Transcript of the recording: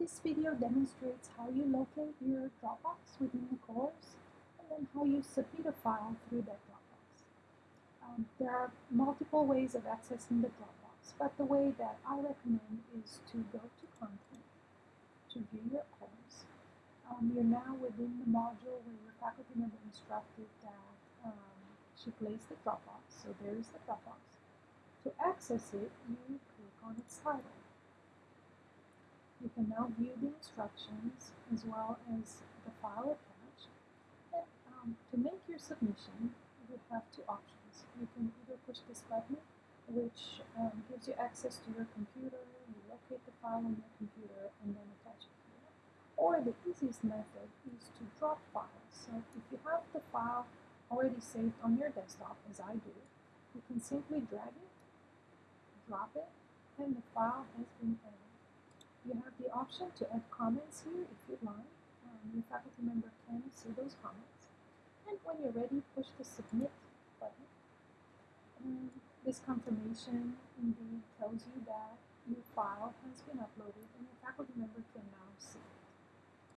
This video demonstrates how you locate your Dropbox within the course and then how you submit a file through that Dropbox. Um, there are multiple ways of accessing the Dropbox, but the way that I recommend is to go to Content to view your course. Um, you're now within the module where your faculty member instructed that um, she placed the Dropbox, so there is the Dropbox. To access it, you click on its title. You can now view the instructions as well as the file attached. And um, to make your submission, you have two options. You can either push this button, which um, gives you access to your computer, you locate the file on your computer, and then attach it here. Or the easiest method is to drop files. So if you have the file already saved on your desktop, as I do, you can simply drag it, drop it, and the file has been added. Option to add comments here if you'd like. Um, your faculty member can see those comments. And when you're ready, push the submit button. And this confirmation indeed tells you that your file has been uploaded